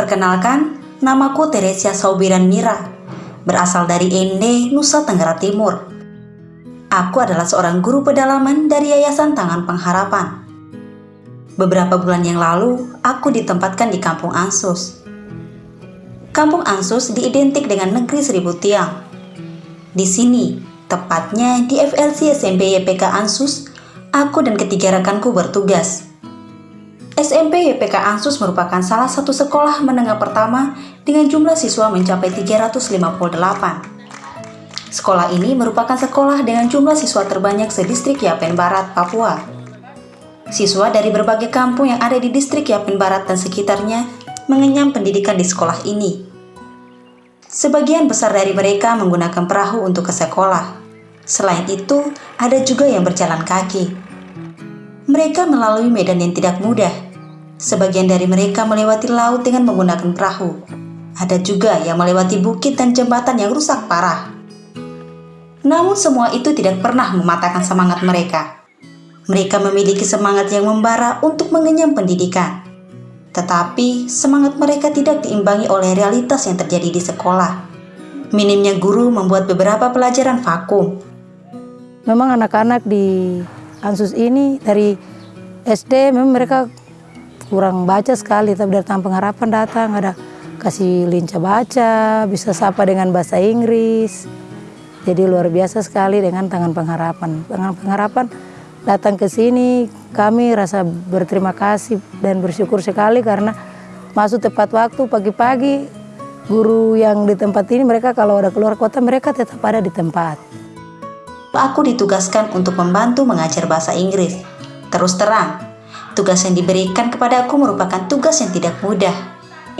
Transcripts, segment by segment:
Perkenalkan, namaku Teresia Saubiran Mira, berasal dari Ende, Nusa Tenggara Timur. Aku adalah seorang guru pedalaman dari Yayasan Tangan Pengharapan. Beberapa bulan yang lalu, aku ditempatkan di Kampung Ansus. Kampung Ansus diidentik dengan negeri seribu tiang. Di sini, tepatnya di FLC SMP YPK Ansus, aku dan ketiga rekanku bertugas. SMP YPK Ansus merupakan salah satu sekolah menengah pertama dengan jumlah siswa mencapai 358. Sekolah ini merupakan sekolah dengan jumlah siswa terbanyak sedistrik Yapen Barat, Papua. Siswa dari berbagai kampung yang ada di distrik Yapen Barat dan sekitarnya mengenyam pendidikan di sekolah ini. Sebagian besar dari mereka menggunakan perahu untuk ke sekolah. Selain itu, ada juga yang berjalan kaki. Mereka melalui medan yang tidak mudah. Sebagian dari mereka melewati laut dengan menggunakan perahu. Ada juga yang melewati bukit dan jembatan yang rusak parah. Namun semua itu tidak pernah mematahkan semangat mereka. Mereka memiliki semangat yang membara untuk mengenyam pendidikan. Tetapi semangat mereka tidak diimbangi oleh realitas yang terjadi di sekolah. Minimnya guru membuat beberapa pelajaran vakum. Memang anak-anak di Ansus ini dari SD memang mereka kurang baca sekali, tapi dari Taman Pengharapan datang ada kasih lincah baca, bisa sapa dengan bahasa Inggris. Jadi luar biasa sekali dengan Tangan Pengharapan. Tangan Pengharapan datang ke sini, kami rasa berterima kasih dan bersyukur sekali karena masuk tepat waktu pagi-pagi guru yang di tempat ini mereka kalau ada keluar kota mereka tetap ada di tempat. Aku ditugaskan untuk membantu mengajar bahasa Inggris. Terus terang, tugas yang diberikan kepada aku merupakan tugas yang tidak mudah.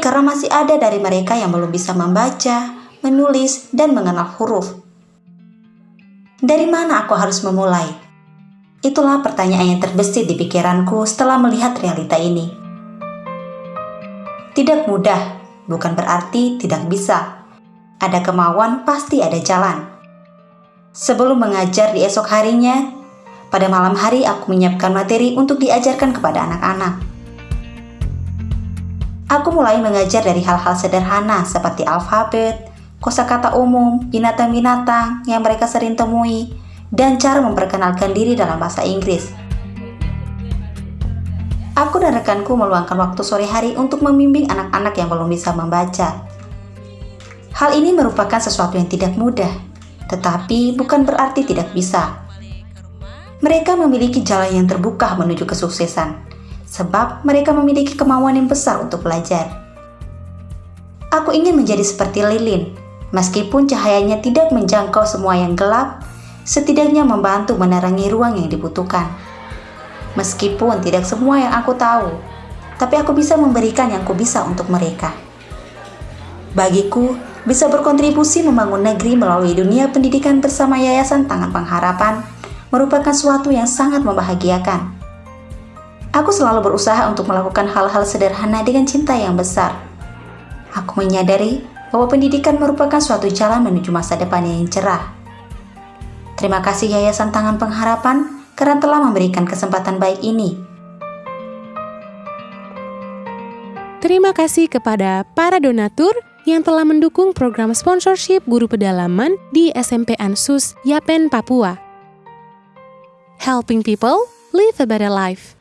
Karena masih ada dari mereka yang belum bisa membaca, menulis, dan mengenal huruf. Dari mana aku harus memulai? Itulah pertanyaan yang terbesit di pikiranku setelah melihat realita ini. Tidak mudah, bukan berarti tidak bisa. Ada kemauan, pasti ada jalan. Sebelum mengajar di esok harinya, pada malam hari aku menyiapkan materi untuk diajarkan kepada anak-anak. Aku mulai mengajar dari hal-hal sederhana seperti alfabet, kosakata umum, binatang-binatang yang mereka sering temui, dan cara memperkenalkan diri dalam bahasa Inggris. Aku dan rekanku meluangkan waktu sore hari untuk membimbing anak-anak yang belum bisa membaca. Hal ini merupakan sesuatu yang tidak mudah, tetapi bukan berarti tidak bisa. Mereka memiliki jalan yang terbuka menuju kesuksesan, sebab mereka memiliki kemauan yang besar untuk belajar. Aku ingin menjadi seperti lilin, meskipun cahayanya tidak menjangkau semua yang gelap, setidaknya membantu menerangi ruang yang dibutuhkan. Meskipun tidak semua yang aku tahu, tapi aku bisa memberikan yang aku bisa untuk mereka. Bagiku, bisa berkontribusi membangun negeri melalui dunia pendidikan bersama Yayasan Tangan Pengharapan merupakan suatu yang sangat membahagiakan. Aku selalu berusaha untuk melakukan hal-hal sederhana dengan cinta yang besar. Aku menyadari bahwa pendidikan merupakan suatu jalan menuju masa depan yang cerah. Terima kasih Yayasan Tangan Pengharapan karena telah memberikan kesempatan baik ini. Terima kasih kepada para donatur yang telah mendukung program sponsorship guru pedalaman di SMP Ansus Yapen, Papua. Helping people live a better life.